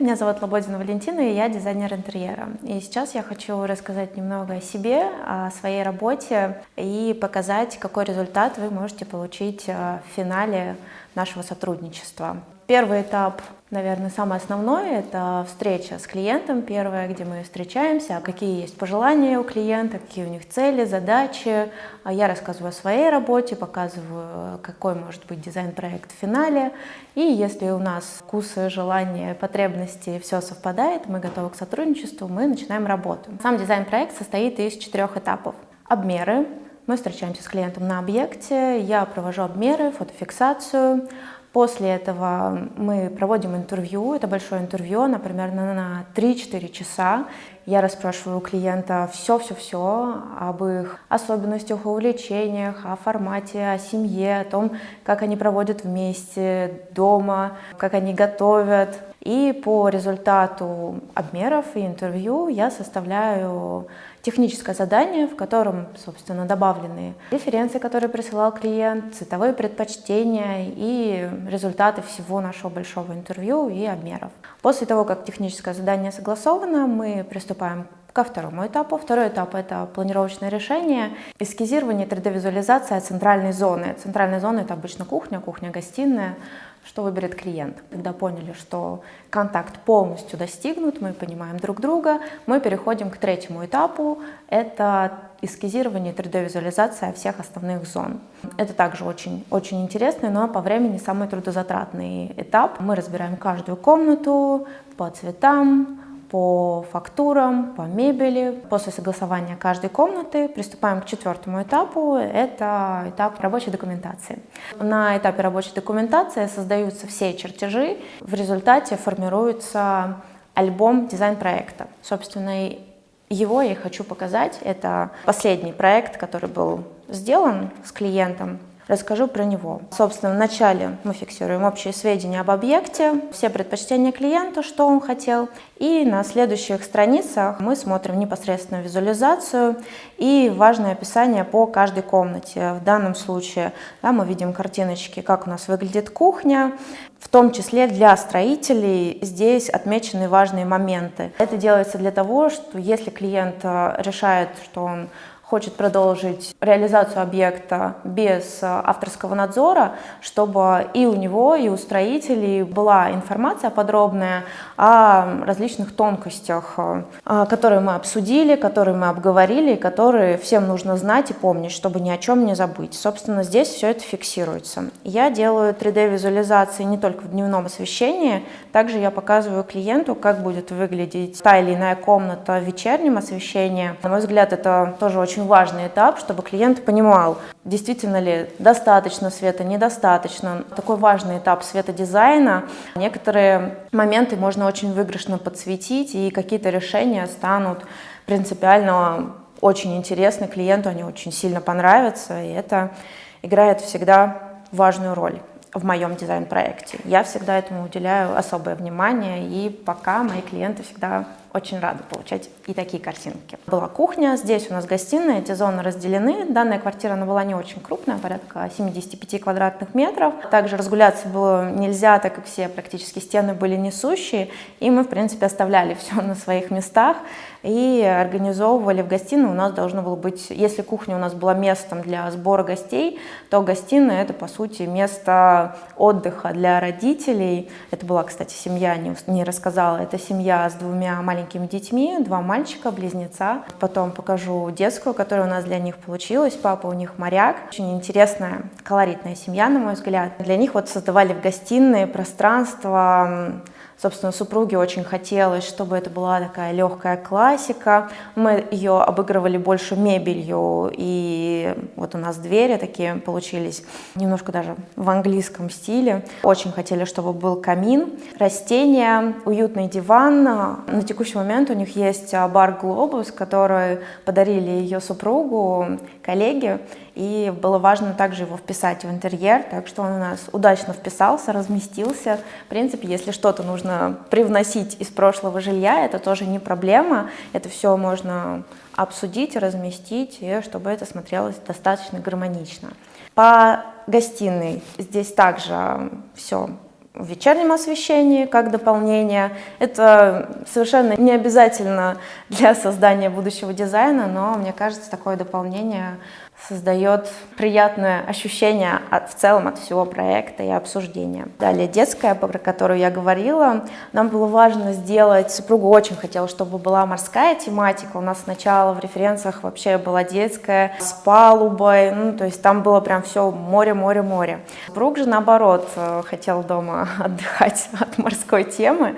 Меня зовут Лободина Валентина, и я дизайнер интерьера. И сейчас я хочу рассказать немного о себе, о своей работе и показать, какой результат вы можете получить э, в финале нашего сотрудничества. Первый этап, наверное, самый основной, это встреча с клиентом, первая, где мы встречаемся, какие есть пожелания у клиента, какие у них цели, задачи. А я рассказываю о своей работе, показываю, какой может быть дизайн-проект в финале. И если у нас вкусы, желания, потребности, все совпадает, мы готовы к сотрудничеству, мы начинаем работу. Сам дизайн-проект состоит из четырех этапов. Обмеры, мы встречаемся с клиентом на объекте, я провожу обмеры, фотофиксацию, После этого мы проводим интервью, это большое интервью, например, на 3-4 часа. Я расспрашиваю у клиента все-все-все об их особенностях, увлечениях, о формате, о семье, о том, как они проводят вместе дома, как они готовят. И по результату обмеров и интервью я составляю техническое задание, в котором, собственно, добавлены референции, которые присылал клиент, цветовые предпочтения и результаты всего нашего большого интервью и обмеров. После того, как техническое задание согласовано, мы приступаем ко второму этапу. Второй этап — это планировочное решение, эскизирование 3D-визуализация центральной зоны. Центральная зона — это обычно кухня, кухня-гостиная, что выберет клиент. Когда поняли, что контакт полностью достигнут, мы понимаем друг друга, мы переходим к третьему этапу. Это эскизирование 3D-визуализация всех основных зон. Это также очень, очень интересный, но по времени самый трудозатратный этап. Мы разбираем каждую комнату по цветам, по фактурам, по мебели. После согласования каждой комнаты приступаем к четвертому этапу. Это этап рабочей документации. На этапе рабочей документации создаются все чертежи. В результате формируется альбом дизайн-проекта. Собственно, его я хочу показать. Это последний проект, который был сделан с клиентом Расскажу про него. Собственно, вначале мы фиксируем общие сведения об объекте, все предпочтения клиента, что он хотел. И на следующих страницах мы смотрим непосредственно визуализацию и важное описание по каждой комнате. В данном случае да, мы видим картиночки, как у нас выглядит кухня, в том числе для строителей здесь отмечены важные моменты. Это делается для того, что если клиент э, решает, что он хочет продолжить реализацию объекта без э, авторского надзора, чтобы и у него, и у строителей была информация подробная о различных тонкостях, э, которые мы обсудили, которые мы обговорили, которые всем нужно знать и помнить, чтобы ни о чем не забыть. Собственно, здесь все это фиксируется. Я делаю 3D-визуализации не только в дневном освещении, также я показываю клиенту, как будет выглядеть та или иная комната в вечернем освещении. На мой взгляд, это тоже очень очень важный этап, чтобы клиент понимал, действительно ли достаточно света, недостаточно. Такой важный этап светодизайна. Некоторые моменты можно очень выигрышно подсветить, и какие-то решения станут принципиально очень интересны клиенту, они очень сильно понравятся, и это играет всегда важную роль в моем дизайн-проекте. Я всегда этому уделяю особое внимание, и пока мои клиенты всегда очень рада получать и такие картинки. Была кухня, здесь у нас гостиная, эти зоны разделены. Данная квартира она была не очень крупная, порядка 75 квадратных метров. Также разгуляться было нельзя, так как все практически стены были несущие, и мы, в принципе, оставляли все на своих местах и организовывали в гостиной. У нас должно было быть, если кухня у нас была местом для сбора гостей, то гостиная это, по сути, место отдыха для родителей. Это была, кстати, семья, не, не рассказала, это семья с двумя маленькими маленькими детьми, два мальчика, близнеца. Потом покажу детскую, которая у нас для них получилась. Папа у них моряк. Очень интересная, колоритная семья, на мой взгляд. Для них вот создавали в гостиной пространство Собственно, супруге очень хотелось, чтобы это была такая легкая классика. Мы ее обыгрывали больше мебелью, и вот у нас двери такие получились, немножко даже в английском стиле. Очень хотели, чтобы был камин, растения, уютный диван. На текущий момент у них есть бар «Глобус», который подарили ее супругу, коллеги, и было важно также его вписать в интерьер, так что он у нас удачно вписался, разместился. В принципе, если что-то нужно привносить из прошлого жилья, это тоже не проблема, это все можно обсудить, разместить, и чтобы это смотрелось достаточно гармонично. По гостиной здесь также все в вечернем освещении как дополнение. Это совершенно не обязательно для создания будущего дизайна, но мне кажется, такое дополнение создает приятное ощущение от, в целом от всего проекта и обсуждения. Далее детская, про которую я говорила, нам было важно сделать, супруга очень хотела, чтобы была морская тематика, у нас сначала в референциях вообще была детская с палубой, ну, то есть там было прям все море, море, море. Супруг же наоборот э, хотел дома отдыхать от морской темы,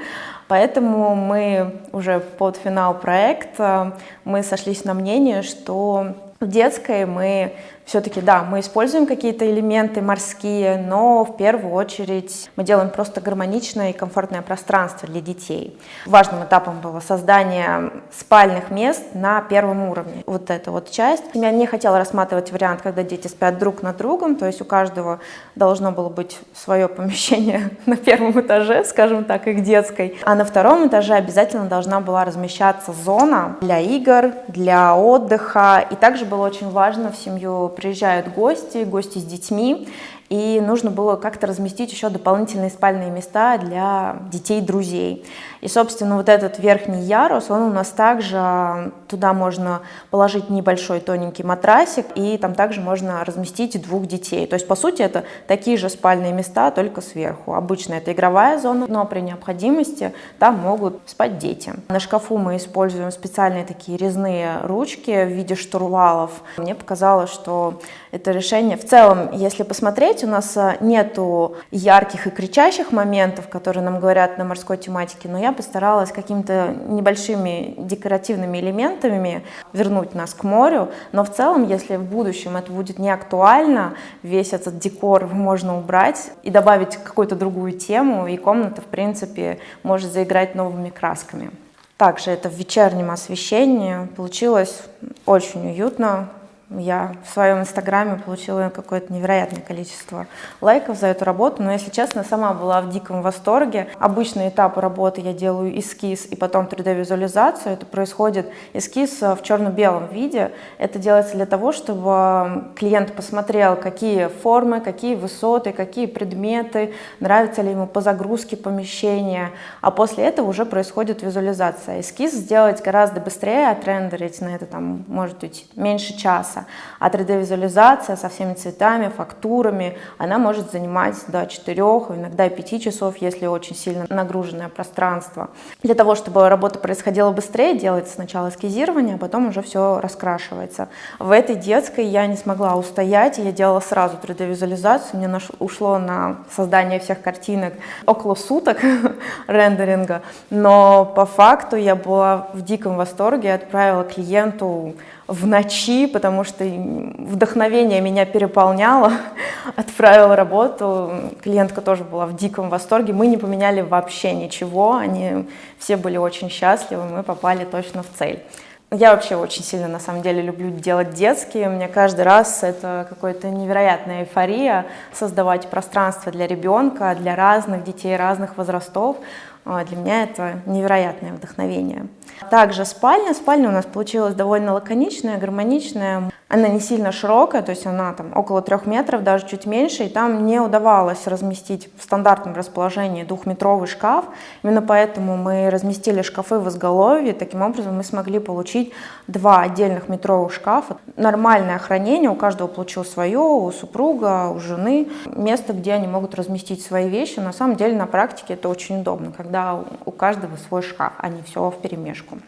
Поэтому мы уже под финал проекта мы сошлись на мнение, что в детской мы все-таки, да, мы используем какие-то элементы морские, но в первую очередь мы делаем просто гармоничное и комфортное пространство для детей. Важным этапом было создание спальных мест на первом уровне. Вот эта вот часть. Я не хотела рассматривать вариант, когда дети спят друг над другом, то есть у каждого должно было быть свое помещение на первом этаже, скажем так, их детской. А на втором этаже обязательно должна была размещаться зона для игр, для отдыха. И также было очень важно в семью приезжают гости, гости с детьми, и нужно было как-то разместить еще дополнительные спальные места для детей друзей. И, собственно, вот этот верхний ярус, он у нас также, туда можно положить небольшой тоненький матрасик, и там также можно разместить двух детей. То есть, по сути, это такие же спальные места, только сверху. Обычно это игровая зона, но при необходимости там могут спать дети. На шкафу мы используем специальные такие резные ручки в виде штурвалов. Мне показалось, что это решение. В целом, если посмотреть, у нас а, нету ярких и кричащих моментов, которые нам говорят на морской тематике, но я постаралась какими-то небольшими декоративными элементами вернуть нас к морю, но в целом, если в будущем это будет не актуально, весь этот декор можно убрать и добавить какую-то другую тему, и комната, в принципе, может заиграть новыми красками. Также это в вечернем освещении. Получилось очень уютно, я в своем инстаграме получила какое-то невероятное количество лайков за эту работу, но, если честно, сама была в диком восторге. Обычный этап работы я делаю эскиз и потом 3D-визуализацию. Это происходит эскиз в черно-белом виде. Это делается для того, чтобы клиент посмотрел, какие формы, какие высоты, какие предметы, нравится ли ему по загрузке помещения, а после этого уже происходит визуализация. Эскиз сделать гораздо быстрее, отрендерить на это там может быть меньше часа процесса. А 3D-визуализация со всеми цветами, фактурами, она может занимать до 4, иногда 5 часов, если очень сильно нагруженное пространство. Для того, чтобы работа происходила быстрее, делается сначала эскизирование, а потом уже все раскрашивается. В этой детской я не смогла устоять, я делала сразу 3D-визуализацию, мне ушло на создание всех картинок около суток рендеринга, но по факту я была в диком восторге, отправила клиенту в ночи, потому что вдохновение меня переполняло, отправила работу, клиентка тоже была в диком восторге, мы не поменяли вообще ничего, они все были очень счастливы, мы попали точно в цель. Я вообще очень сильно, на самом деле, люблю делать детские. Мне каждый раз это какая-то невероятная эйфория создавать пространство для ребенка, для разных детей, разных возрастов. А, для меня это невероятное вдохновение. Также спальня. Спальня у нас получилась довольно лаконичная, гармоничная. Она не сильно широкая, то есть она там около трех метров, даже чуть меньше, и там не удавалось разместить в стандартном расположении двухметровый шкаф. Именно поэтому мы разместили шкафы в изголовье, таким образом мы смогли получить два отдельных метровых шкафа. Нормальное хранение, у каждого получилось свое, у супруга, у жены, место, где они могут разместить свои вещи. На самом деле на практике это очень удобно, когда у каждого свой шкаф, а не все в перемешку.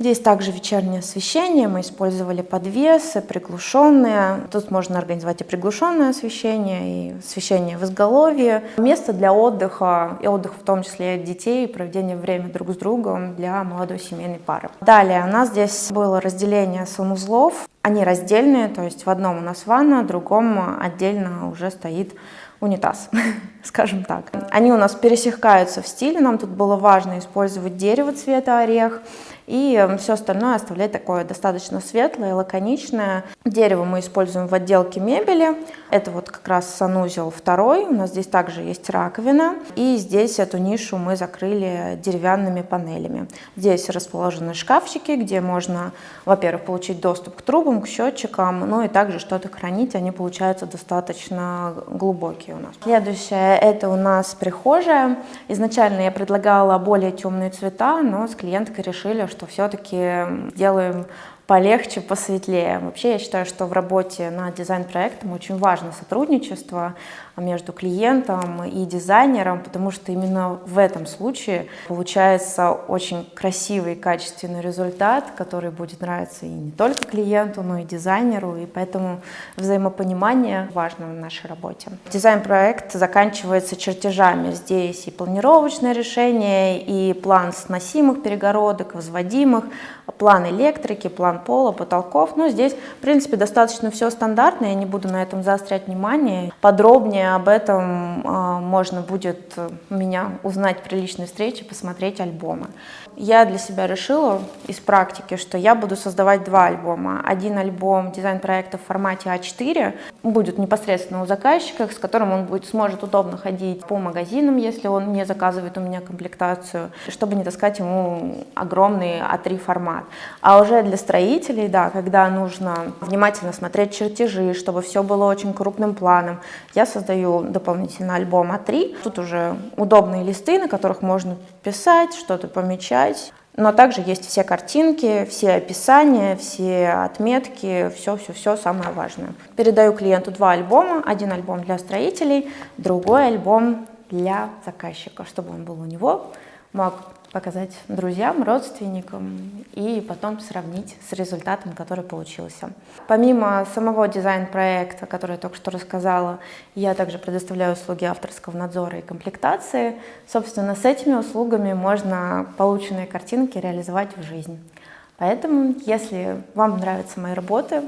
Здесь также вечернее освещение, мы использовали подвесы, приглушенные. Тут можно организовать и приглушенное освещение, и освещение в изголовье. Место для отдыха, и отдых в том числе детей, и проведение времени друг с другом для молодой семейной пары. Далее у нас здесь было разделение санузлов. Они раздельные, то есть в одном у нас ванна, в другом отдельно уже стоит унитаз, скажем так. Они у нас пересекаются в стиле, нам тут было важно использовать дерево цвета орех, и все остальное оставлять такое достаточно светлое, лаконичное. Дерево мы используем в отделке мебели. Это вот как раз санузел второй. У нас здесь также есть раковина. И здесь эту нишу мы закрыли деревянными панелями. Здесь расположены шкафчики, где можно, во-первых, получить доступ к трубам, к счетчикам, ну и также что-то хранить. Они получаются достаточно глубокие у нас. Следующее это у нас прихожая. Изначально я предлагала более темные цвета, но с клиенткой решили, что все-таки сделаем полегче, посветлее. Вообще я считаю, что в работе над дизайн-проектом очень важно сотрудничество между клиентом и дизайнером, потому что именно в этом случае получается очень красивый, качественный результат, который будет нравиться и не только клиенту, но и дизайнеру, и поэтому взаимопонимание важно в нашей работе. Дизайн-проект заканчивается чертежами. Здесь и планировочное решение, и план сносимых перегородок, возводимых, план электрики, план пола, потолков. Ну, здесь, в принципе, достаточно все стандартно, я не буду на этом заострять внимание. Подробнее об этом э, можно будет меня узнать при личной встрече, посмотреть альбомы. Я для себя решила из практики, что я буду создавать два альбома. Один альбом дизайн-проекта в формате А4 будет непосредственно у заказчика, с которым он будет, сможет удобно ходить по магазинам, если он не заказывает у меня комплектацию, чтобы не таскать ему огромный А3 формат. А уже для строителей, да, когда нужно внимательно смотреть чертежи, чтобы все было очень крупным планом, я создаю дополнительно альбом А3. Тут уже удобные листы, на которых можно писать, что-то помечать. Но также есть все картинки, все описания, все отметки, все-все-все самое важное. Передаю клиенту два альбома. Один альбом для строителей, другой альбом для заказчика, чтобы он был у него, мог показать друзьям, родственникам и потом сравнить с результатом, который получился. Помимо самого дизайн-проекта, который я только что рассказала, я также предоставляю услуги авторского надзора и комплектации. Собственно, с этими услугами можно полученные картинки реализовать в жизнь. Поэтому, если вам нравятся мои работы,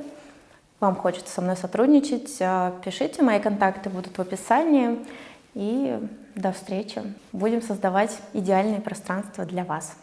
вам хочется со мной сотрудничать, э, пишите, мои контакты будут в описании. И до встречи. Будем создавать идеальные пространства для вас.